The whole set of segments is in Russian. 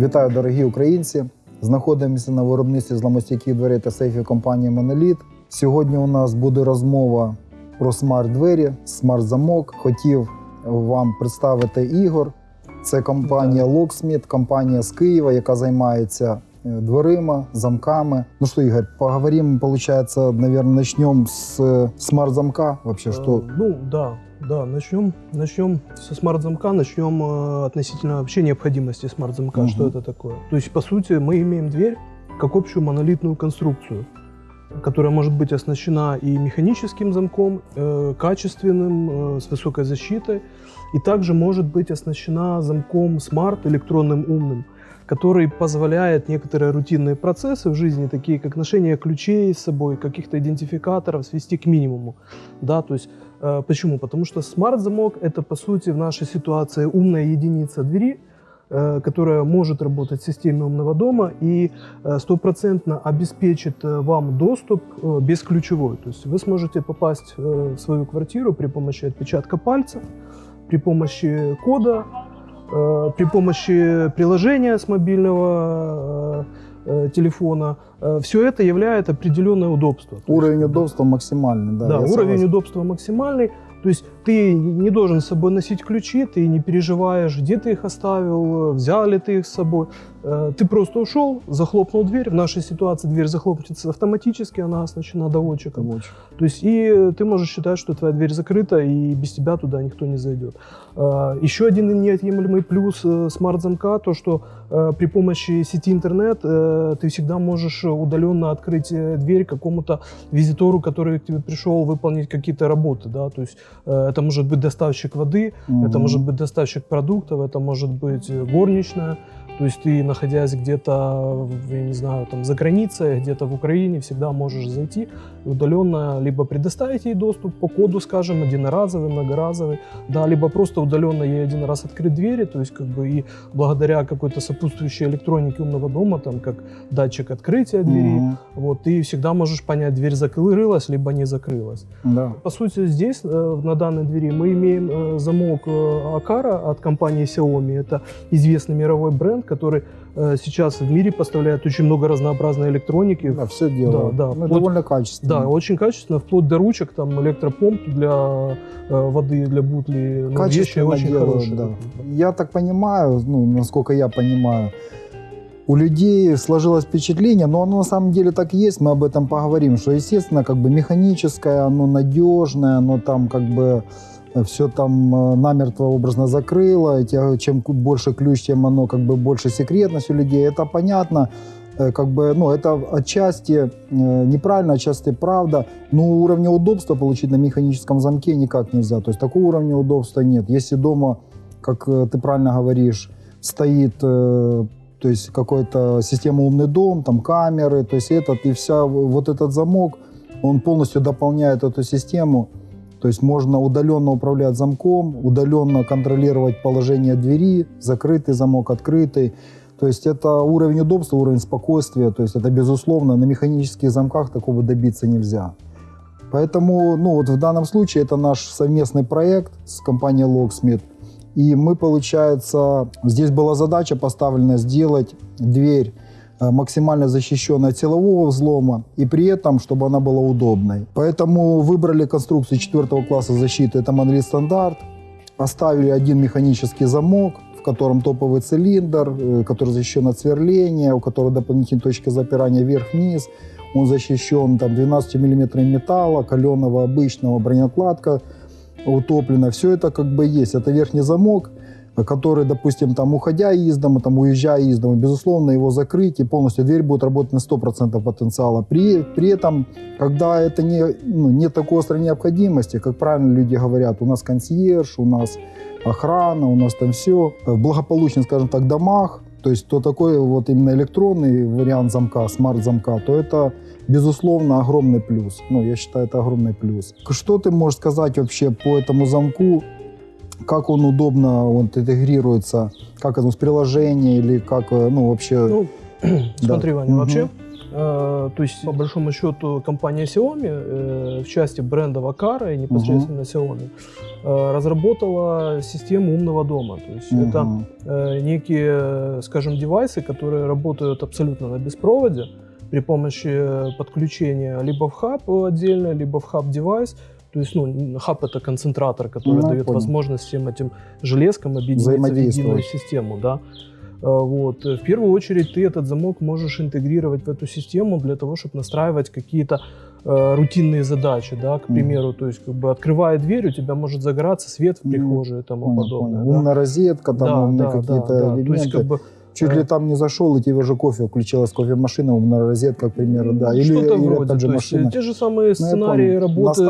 Вітаю, дорогі українці! Знаходимося на виробництві зламостійких дверей та сейфів компанії Моноліт. Сьогодні у нас буде розмова про смарт-двері, смарт-замок. Хотів вам представити Ігор. Це компанія Locksmith, компанія з Києва, яка займається е, дверима, замками. Ну что, Игорь, поговорим, получается, наверное, начнем с э, смарт-замка. Вообще, что Э, Ну да, да, начнем, начнем со смарт-замка, начнем э, относительно вообще необходимости смарт-замка, Мгм. что это такое. То есть, по сути, мы имеем дверь как общую монолитную конструкцию, которая может быть оснащена и механическим замком, э, качественным, э, с высокой защитой, и также может быть оснащена замком смарт, электронным умным, который позволяет некоторые рутинные процессы в жизни, такие как ношение ключей с собой, каких-то идентификаторов, свести к минимуму. Да, то есть, почему? Потому что смарт-замок — это, по сути, в нашей ситуации умная единица двери, э, которая может работать в системе умного дома и э, стопроцентно обеспечит э, вам доступ э, бесключевой. То есть вы сможете попасть э, в свою квартиру при помощи отпечатка пальца, при помощи кода, э, при помощи приложения с мобильного э, э, телефона. Все это являет определенное удобство. То есть, уровень удобства максимальный? Да, да, уровень согласен. удобства максимальный. То есть ты не должен с собой носить ключи, ты не переживаешь, где ты их оставил, взял ли ты их с собой. Э, Ты просто ушел, захлопнул дверь. В нашей ситуации дверь захлопнется автоматически, она оснащена доводчиком. Очень. То есть и ты можешь считать, что твоя дверь закрыта, и без тебя туда никто не зайдет. Э, Еще один неотъемлемый плюс э, смарт-замка, то что при помощи сети интернет ты всегда можешь удаленно открыть дверь какому-то визитору, который к тебе пришел выполнить какие-то работы. Да? То есть э, это может быть доставщик воды, это Мгм. может быть доставщик продуктов, это может быть э, горничная. То есть ты, находясь где-то, я не знаю, там за границей, где-то в Украине, всегда можешь зайти удаленно либо предоставить ей доступ по коду, скажем, единоразовый, многоразовый, да, либо просто удаленно ей один раз открыть двери, то есть как бы и благодаря какой-то сопутствующей электронике умного дома, там как датчик открытия двери, Мгм. вот, ты всегда можешь понять, дверь закрылась, либо не закрылась. Да. По сути, здесь, э, на двери, мы имеем э, замок э, Акара от компании Xiaomi. Это известный мировой бренд, который э, сейчас в мире поставляет очень много разнообразной электроники. Да, все делают. да, Ну, вплоть- довольно качественно. Да, очень качественно, вплоть до ручек, там электропомп для воды, для бутли. Ну, вещи Качественно очень делают, хорошие. да. Я так понимаю, ну, насколько я понимаю, у людей сложилось впечатление, но оно на самом деле так и есть, мы об этом поговорим, что, естественно, как бы механическое, оно надежное, оно там как бы все там э, намертво образно закрыло, чем больше ключ, тем оно как бы больше секретность у людей, это понятно, Э, как бы, ну, это отчасти э, неправильно, отчасти правда, но уровня удобства получить на механическом замке никак нельзя, то есть такого уровня удобства нет. Если дома, как э, ты правильно говоришь, стоит э, то есть какой-то система умный дом, там камеры, то есть этот и вся вот этот замок, он полностью дополняет эту систему. То есть можно удаленно управлять замком, удаленно контролировать положение двери, закрытый замок, открытый. То есть это уровень удобства, уровень спокойствия. То есть это безусловно на механических замках такого добиться нельзя. Поэтому, ну вот в данном случае это наш совместный проект с компанией Locksmith. И мы, получается, здесь была задача поставлена сделать дверь э, максимально защищенной от силового взлома и при этом, чтобы она была удобной. Поэтому выбрали конструкцию четвертого класса защиты, это Monolith стандарт. Оставили один механический замок, в котором топовый цилиндр, э, который защищен от сверления, у которого дополнительные точки запирания вверх-вниз. Он защищен там 12 мм металла, каленого обычного, бронекладка утоплена. Все это как бы есть. Это верхний замок, который, допустим, там уходя из дома, там уезжая из дома, безусловно, его закрыть и полностью дверь будет работать на 100% потенциала. При, при этом, когда это не, ну, нет такой острой необходимости, как правильно люди говорят, у нас консьерж, у нас охрана, у нас там все. В благополучных, скажем так, домах, то есть то такой вот именно электронный вариант замка, смарт-замка, то это, безусловно, огромный плюс. Ну, я считаю, это огромный плюс. Что ты можешь сказать вообще по этому замку? Как он удобно вот, интегрируется? Как это с приложения или как, э, ну, вообще... Ну, смотри, Ваня, Мгм. вообще Э, то есть, по большому счету, компания Xiaomi э, в части бренда Aqara и непосредственно Xiaomi э, разработала систему умного дома. То есть это Мгм. э, некие, скажем, девайсы, которые работают абсолютно на беспроводе при помощи э, подключения либо в хаб отдельно, либо в хаб-девайс. То есть, ну, хаб это концентратор, который Ну, дает понял. возможность всем этим железкам объединиться в единую систему, да. Э, Вот. В первую очередь ты этот замок можешь интегрировать в эту систему для того, чтобы настраивать какие-то э, рутинные задачи, да, к примеру, то есть как бы открывая дверь, у тебя может загораться свет в прихожей и тому Понял, подобное. понял. да. Умная розетка, там Да, да, какие-то да, да. То элементы. есть как бы Чуть ли там не зашел, и тебе уже кофе включилась кофемашина, умная розетка, к примеру, да. Или, Что-то или вроде. же То есть, машина. те же самые сценарии понял. работы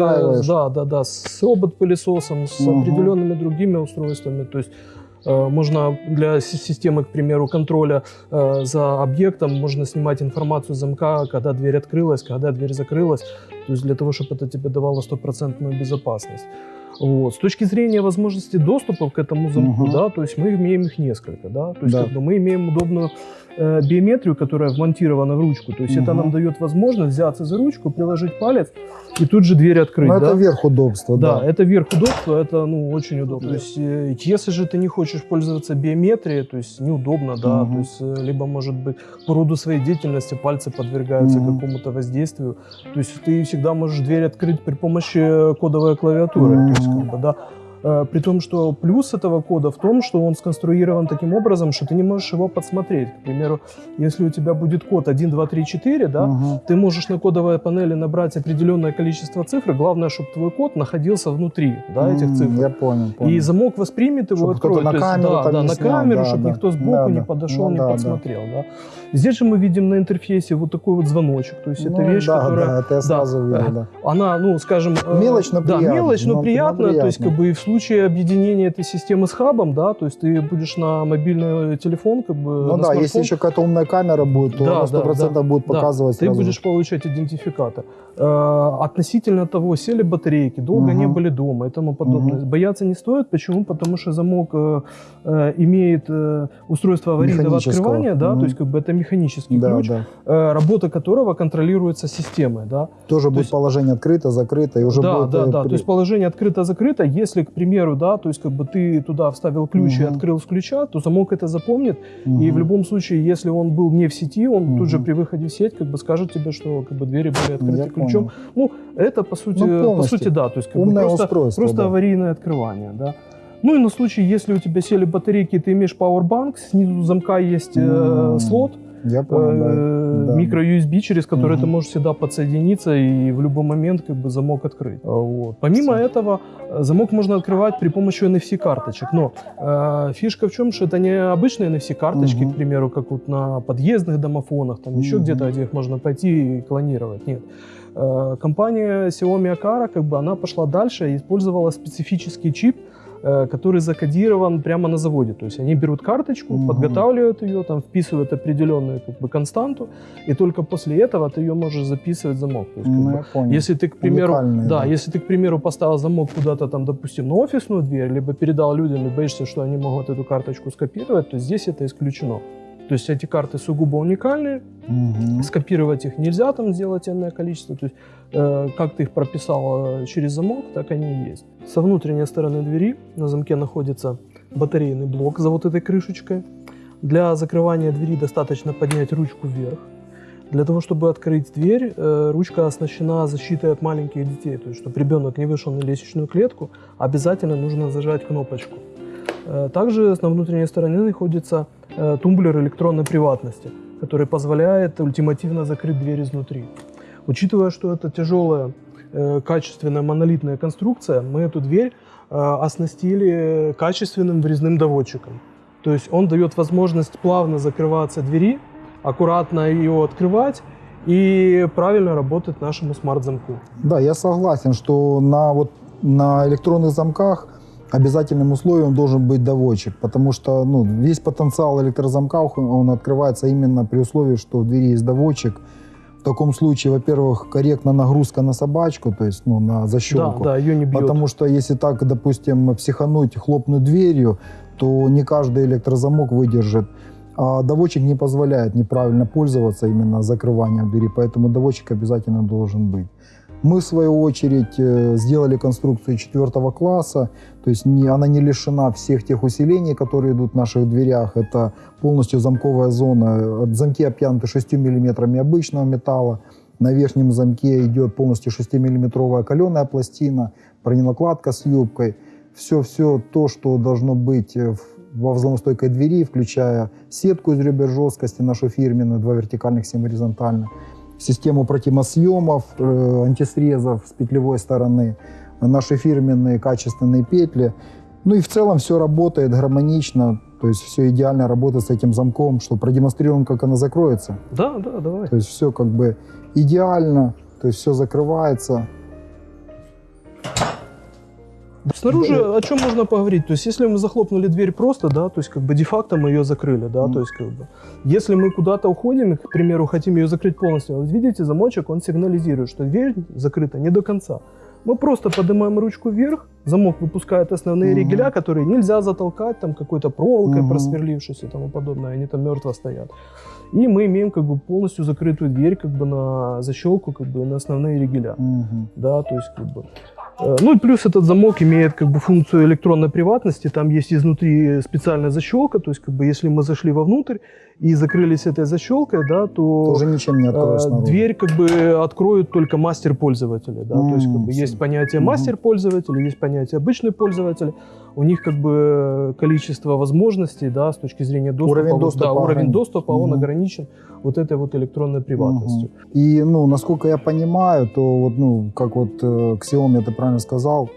да, да, да, с робот-пылесосом, с Мгм. определенными другими устройствами. То есть э, можно для си- системы, к примеру, контроля э, за объектом, можно снимать информацию с замка, когда дверь открылась, когда дверь закрылась. То есть для того, чтобы это тебе давало стопроцентную безопасность. Вот. С точки зрения возможности доступа к этому замку, Мгм. да, то есть мы имеем их несколько, да, то есть Да. как бы мы имеем удобную э, биометрию, которая вмонтирована в ручку, то есть это Мгм. нам дает возможность взяться за ручку, приложить палец и тут же дверь открыть, Ну, да. это верх удобства, Да, да. это верх удобства, это ну очень удобно. Да. То есть, э, если же ты не хочешь пользоваться биометрией, то есть неудобно, да, Мгм. то есть э, либо может быть по роду своей деятельности пальцы подвергаются Мгм. какому-то воздействию, то есть ты всегда можешь дверь открыть при помощи кодовой клавиатуры, то есть как бы да. Э, При том, что плюс этого кода в том, что он сконструирован таким образом, что ты не можешь его подсмотреть. К примеру, если у тебя будет код 1, 2, 3, 4, да, Мгм. ты можешь на кодовой панели набрать определенное количество цифр. Главное, чтобы твой код находился внутри да, этих цифр. Я понял, понял. И замок воспримет его, Чтоб откроет. на То есть, камеру да, да, на снял, камеру, да, чтобы да. никто сбоку Да, не да. подошел, Ну не да, да. подсмотрел. Да. Здесь же мы видим на интерфейсе вот такой вот звоночек. То есть это Ну, вещь, да, которая... да, это я сразу видел, да. Она, ну, скажем... э, Мелочь, но да, приятно. мелочь, но Ну, приятно. ну, То есть, как бы, и в случае объединения этой системы с хабом, да, то есть ты будешь на мобильный телефон, как бы, Ну да, если смартфон, еще какая-то умная камера будет, то Да, она да, 100% будет да. показывать ты сразу. будешь получать идентификатор. Э, относительно того, сели батарейки, долго не Мгм. были дома и тому подобное. Мгм. Бояться не стоит. Почему? Потому что замок э, э, имеет э, устройство аварийного открывания, да, Мгм. то есть как бы это механический Да, ключ, да. э, работа которого контролируется системой, да. Тоже будет есть- положение открыто, закрыто, и уже да, будет... да, э, да. при- То есть положение открыто-закрыто. Если, к примеру, да, то есть как бы ты туда вставил ключ и Мгм. открыл с ключа, то замок это запомнит и в любом случае, если он был не в сети, он тут же при выходе в сеть как бы скажет тебе, что как бы двери были открыты Я ключом. Понял. Ну, это по сути, Ну, по сути, да, то есть как бы Умное просто, устройство, просто да. аварийное открывание, да. Ну и на случай, если у тебя сели батарейки, ты имеешь Powerbank, снизу замка есть э, М, слот, Я понял, э, да. микро-USB, через который Мгм. ты можешь всегда подсоединиться и в любой момент как бы замок открыть. А, Вот. Помимо Всё. этого, э, замок можно открывать при помощи NFC-карточек. Но э, фишка в чем, что это не обычные NFC-карточки, Мгм. к примеру, как вот на подъездных домофонах, там еще Мгм. где-то, где их можно пойти и клонировать. Нет. Э, Компания Xiaomi Akara, как бы она пошла дальше и использовала специфический чип, э, который закодирован прямо на заводе. То есть они берут карточку, Мгм. подготавливают ее, там вписывают определенную как бы константу, и только после этого ты ее можешь записывать в замок. То есть, Ну, бы, понял. если ты, к примеру, Уникальные, да, да. если ты, к примеру, поставил замок куда-то там, допустим, на офисную дверь, либо передал людям и боишься, что они могут эту карточку скопировать, то здесь это исключено. То есть эти карты сугубо уникальные, Мгм. скопировать их нельзя, там сделать энное количество. То есть э, как ты их прописал э, через замок, так они и есть. Со внутренней стороны двери на замке находится батарейный блок за вот этой крышечкой. Для закрывания двери достаточно поднять ручку вверх. Для того, чтобы открыть дверь, э, ручка оснащена защитой от маленьких детей. То есть, чтобы ребенок не вышел на лестничную клетку, обязательно нужно зажать кнопочку. Э, Также на внутренней стороне находится тумблер электронной приватности, который позволяет ультимативно закрыть дверь изнутри. Учитывая, что это тяжелая, э, качественная монолитная конструкция, мы эту дверь э, оснастили качественным врезным доводчиком. То есть он дает возможность плавно закрываться двери, аккуратно ее открывать и правильно работать нашему смарт-замку. Да, я согласен, что на, вот, на электронных замках обязательным условием должен быть доводчик, потому что ну, весь потенциал электрозамка он открывается именно при условии, что в двери есть доводчик. В таком случае, во-первых, корректна нагрузка на собачку, то есть ну, на Да, защелку. да, ее не бьет. Потому что если так, допустим, психануть, хлопнуть дверью, то не каждый электрозамок выдержит А доводчик не позволяет неправильно пользоваться именно закрыванием двери, поэтому доводчик обязательно должен быть. Мы, в свою очередь, э, сделали конструкцию четвертого класса, то есть не, она не лишена всех тех усилений, которые идут в наших дверях. Это полностью замковая зона. Замки обтянуты 6 мм обычного металла. На верхнем замке идет полностью 6-миллиметровая каленая пластина, броненакладка с юбкой. Все-все то, что должно быть в во взломостойкой двери, включая сетку из ребер жесткости, нашу фирменную, два вертикальных, семь горизонтально, систему противосъемов, э, антисрезов с петлевой стороны, наши фирменные качественные петли. Ну и в целом все работает гармонично, то есть все идеально работает с этим замком, что продемонстрируем, как она закроется. Да, да, давай. То есть все как бы идеально, то есть все закрывается. Снаружи о чем можно поговорить? То есть, если мы захлопнули дверь просто, да, то есть, как бы де-факто мы ее закрыли, да, Мгм. то есть, как бы, если мы куда-то уходим, и, к примеру, хотим ее закрыть полностью, вот видите, замочек, он сигнализирует, что дверь закрыта не до конца. Мы просто поднимаем ручку вверх, замок выпускает основные Мгм. ригеля, которые нельзя затолкать там какой-то проволокой, Мгм. просверлившись и тому подобное, они там мертво стоят. И мы имеем как бы полностью закрытую дверь как бы на защелку, как бы на основные ригеля Мгм. да, то есть как бы. Э, Ну и плюс этот замок имеет как бы функцию электронной приватности, там есть изнутри специальная защелка, то есть как бы если мы зашли вовнутрь и закрылись этой защелкой, да, то Тоже ничем не откроешь э, снаружи. дверь как бы откроет только мастер пользователя, да, то есть как бы есть понятие мастер пользователя, есть понятие обычный пользователь, у них как бы количество возможностей, да, с точки зрения доступа, Уровень доступа да, уровень ограничен. доступа, он ограничен вот этой вот электронной приватностью. Мгм. И, ну, насколько я понимаю, то вот, ну, как вот э, Xiaomi это правильно сказал,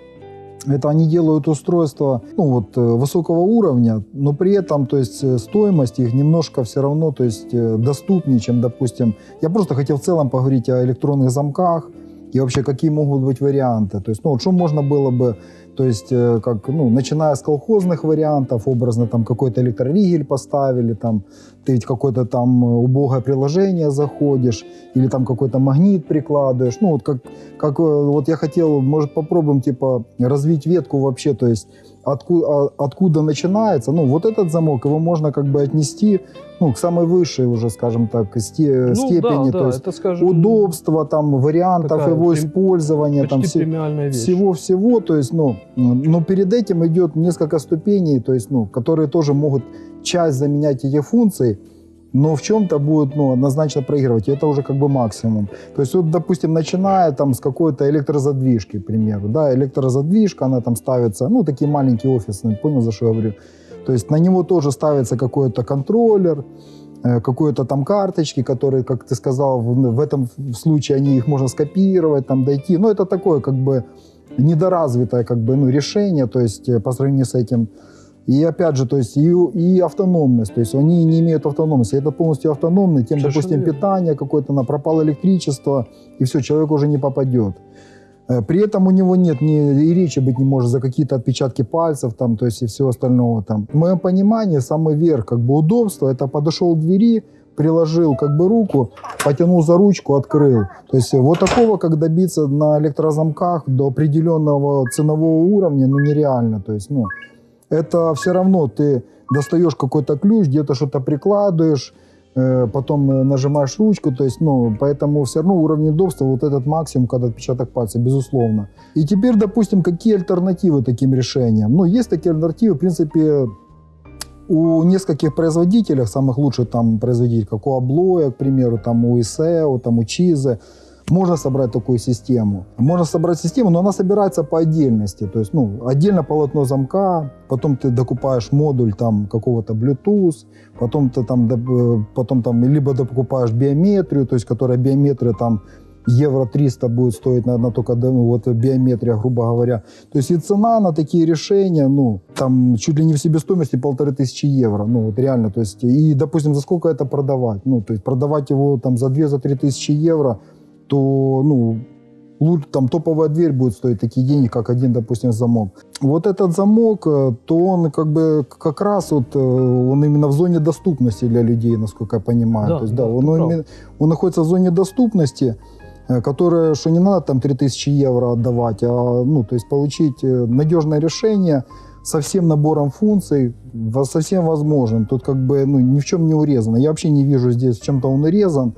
это они делают устройства, ну, вот, э, высокого уровня, но при этом, то есть, э, стоимость их немножко все равно, то есть, э, доступнее, чем, допустим, я просто хотел в целом поговорить о электронных замках и вообще, какие могут быть варианты. То есть, ну, вот что можно было бы, то есть, э, как, ну, начиная с колхозных вариантов, образно, там, какой-то электроригель поставили, там, ты ведь какое-то там э, убогое приложение заходишь, или там какой-то магнит прикладываешь. Ну, вот как, как э, вот я хотел, может, попробуем, типа, развить ветку вообще, то есть откуда, откуда начинается. Ну, вот этот замок, его можно как бы отнести, ну, к самой высшей уже, скажем так, сте- Ну, степени, да, то да, есть это, скажем, удобства, там, вариантов такая его использования, там, всего-всего, то есть, ну, но перед этим идет несколько ступеней, то есть, ну, которые тоже могут часть заменять эти функции, но в чем-то будут, ну, однозначно проигрывать, и это уже как бы максимум. То есть, вот, допустим, начиная там с какой-то электрозадвижки, к примеру, да, электрозадвижка, она там ставится, ну, такие маленькие офисные, понял, за что я говорю? То есть на него тоже ставится какой-то контроллер, э, какой-то там карточки, которые, как ты сказал, в, в этом случае они их можно скопировать, там дойти. Но это такое как бы недоразвитое как бы, ну, решение, то есть э, по сравнению с этим. И опять же, то есть и, и автономность, то есть они не имеют автономности. Это полностью автономный, тем, Совершенно допустим, верно. питание какое-то, на пропало электричество, и все, человек уже не попадет. Э, При этом у него нет ни и речи быть не может за какие-то отпечатки пальцев, там, то есть и всего остального. Там. В моем понимании самый верх как бы удобства это подошел к двери, приложил как бы руку, потянул за ручку, открыл. То есть вот такого, как добиться на электрозамках до определенного ценового уровня, ну нереально. То есть, ну, это все равно ты достаешь какой-то ключ, где-то что-то прикладываешь, э, потом э, нажимаешь ручку, то есть, ну, поэтому все равно уровень удобства вот этот максимум, когда отпечаток пальца, безусловно. И теперь, допустим, какие альтернативы таким решениям? Ну, есть такие альтернативы, в принципе, у нескольких производителей, самых лучших там производителей, как у Аблоя, к примеру, там у ISEO, там у Чизы, можно собрать такую систему. Можно собрать систему, но она собирается по отдельности. То есть, ну, отдельно полотно замка, потом ты докупаешь модуль там какого-то Bluetooth, потом ты там, э, потом там либо докупаешь биометрию, то есть, которая биометрия там евро 300 будет стоить, наверное, только ну, вот биометрия, грубо говоря. То есть и цена на такие решения, ну, там чуть ли не в себестоимости полторы тысячи евро, ну, вот реально, то есть, и, допустим, за сколько это продавать? Ну, то есть продавать его там за 2-3 за три тысячи евро, то, ну, лучше, там топовая дверь будет стоить такие деньги, как один, допустим, замок. Вот этот замок, э, то он как бы как раз вот, э, он именно в зоне доступности для людей, насколько я понимаю. Да, то есть, да, да, он, именно- он находится в зоне доступности, э, которая, что не надо там 3000 евро отдавать, а, ну, то есть получить надежное решение, со всем набором функций, во- со всем возможным. Тут как бы ну, ни в чем не урезано. Я вообще не вижу здесь в чем-то он урезан.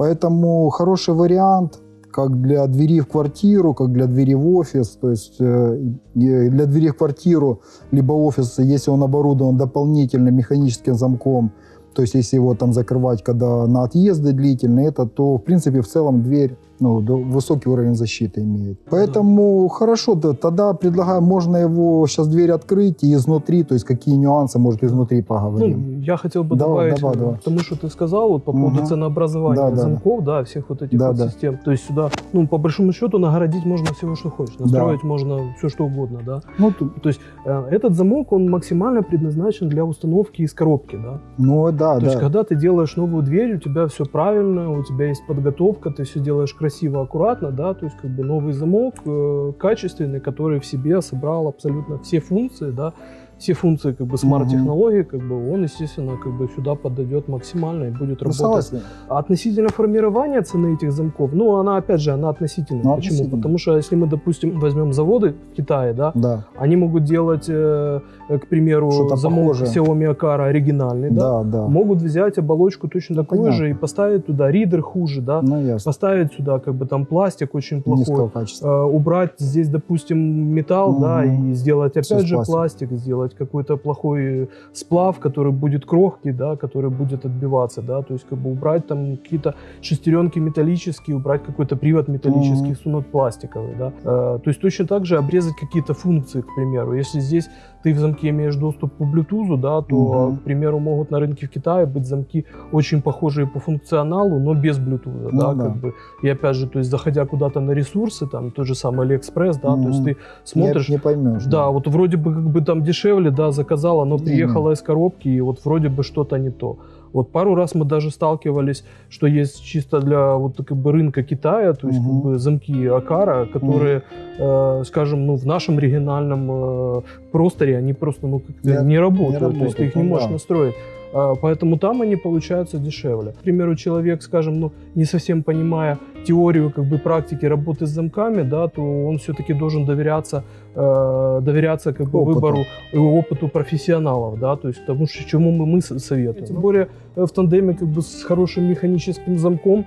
Поэтому хороший вариант как для двери в квартиру, как для двери в офис. То есть э, для двери в квартиру либо офис, если он оборудован дополнительным механическим замком, то есть если его там закрывать, когда на отъезды длительные, это, то в принципе в целом дверь ну, высокий уровень защиты имеет. Поэтому хорошо, да, тогда предлагаю, можно его сейчас дверь открыть и изнутри, то есть какие нюансы, может, изнутри поговорим. Ну, я хотел бы Давай, добавить давай, давай. к тому, что ты сказал вот, по поводу Мгм. ценообразования Да, да, замков, да, всех вот этих Да, вот да. систем. То есть сюда, ну, по большому счету, нагородить можно всего, что хочешь. Настроить можно все, что угодно, да. Ну, тут- То есть э, этот замок, он максимально предназначен для установки из коробки, да. ну да, То да. есть, когда ты делаешь новую дверь, у тебя все правильно, у тебя есть подготовка, ты все делаешь красиво, аккуратно, да, то есть как бы новый замок э, качественный, который в себе собрал абсолютно все функции, да, все функции как бы смарт-технологий, как бы он, естественно, как бы сюда подойдет максимально и будет Ну, работать. А Относительно формирования цены этих замков, ну, она, опять же, она относительная. Ну, Почему? относительно. Потому что если мы, допустим, возьмем заводы в Китае, да, Да, они могут делать, э, э, к примеру, замок похожее. Xiaomi Akara оригинальный, да, да, да. могут взять оболочку точно такую понятно. же и поставить туда ридер хуже, да, Ну, ясно. поставить сюда как бы там пластик очень плохой, э, убрать здесь, допустим, металл, да, Мгм. и сделать опять с же пластик, сделать какой-то плохой сплав, который будет крохкий, да, который будет отбиваться, да, то есть как бы убрать там какие-то шестеренки металлические, убрать какой-то привод металлический, Мгм. сунуть пластиковый, да. Э, то есть точно так же обрезать какие-то функции, к примеру. Если здесь ты в замке имеешь доступ по Bluetooth, да, то, Мгм. к примеру, могут на рынке в Китае быть замки очень похожие по функционалу, но без Bluetooth, Ну да, да. как бы. И опять же, то есть заходя куда-то на ресурсы, там тот же самый AliExpress, да, то есть ты смотришь, не, не поймешь. да, вот вроде бы как бы там дешевле, да, заказала, но приехала из коробки, и вот вроде бы что-то не то. Вот пару раз мы даже сталкивались, что есть чисто для вот как бы рынка Китая, то есть как Мгм. бы замки Акара, которые, э, скажем, ну в нашем региональном э, просторе они просто ну как-то Не- не, работают, не то есть ты их не работают, ну можешь да. настроить. А, Поэтому там они получаются дешевле. К примеру, человек, скажем, ну, не совсем понимая теорию как бы практики работы с замками, да, то он все-таки должен доверяться, э, доверяться как бы Опыту. выбору и опыту профессионалов, да, то есть тому, чему мы, мы со- советуем. Тем более э, в тандеме как бы с хорошим механическим замком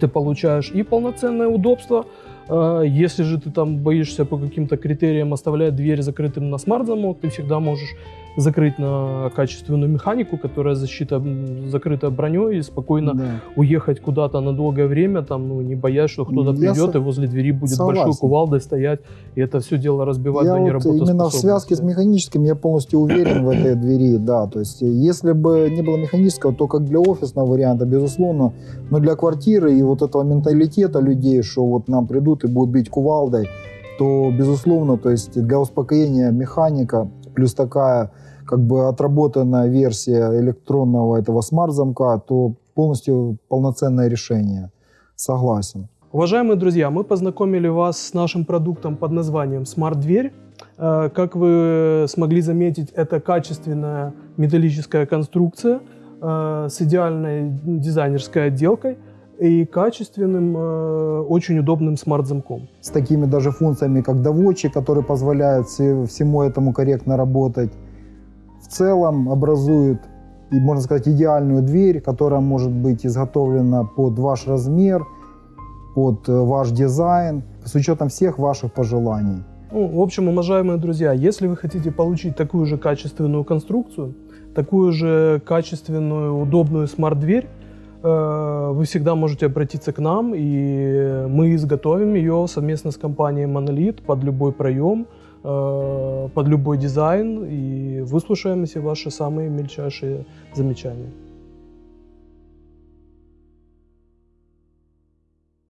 ты получаешь и полноценное удобство. Э, Если же ты там боишься по каким-то критериям оставлять дверь закрытым на смарт-замок, ты всегда можешь закрыть на качественную механику, которая защита закрыта броней, и спокойно Да. уехать куда-то на долгое время, там, ну, не боясь, что кто-то придет со- и возле двери будет согласен. большой кувалдой стоять, и это все дело разбивать Я до вот неработоспособности. именно в связке с механическим я полностью уверен в этой двери, да. То есть, э, если бы не было механического, то как для офисного варианта, безусловно, но для квартиры и вот этого менталитета людей, что вот нам придут и будут бить кувалдой, то, безусловно, то есть для успокоения механика, плюс такая как бы отработанная версия электронного этого смарт-замка, то полностью полноценное решение. Согласен. Уважаемые друзья, мы познакомили вас с нашим продуктом под названием Smart Дверь. Э, Как вы смогли заметить, это качественная металлическая конструкция э, с идеальной дизайнерской отделкой и качественным, э, очень удобным смарт-замком. с такими даже функциями, как доводчик, который позволяет все- всему этому корректно работать. В целом образует, и, можно сказать, идеальную дверь, которая может быть изготовлена под ваш размер, под э, ваш дизайн, с учетом всех ваших пожеланий. Ну, в общем, уважаемые друзья, если вы хотите получить такую же качественную конструкцию, такую же качественную, удобную смарт-дверь, вы всегда можете обратиться к нам, и мы изготовим ее совместно с компанией Monolith под любой проем, э, под любой дизайн, и выслушаем все ваши самые мельчайшие замечания.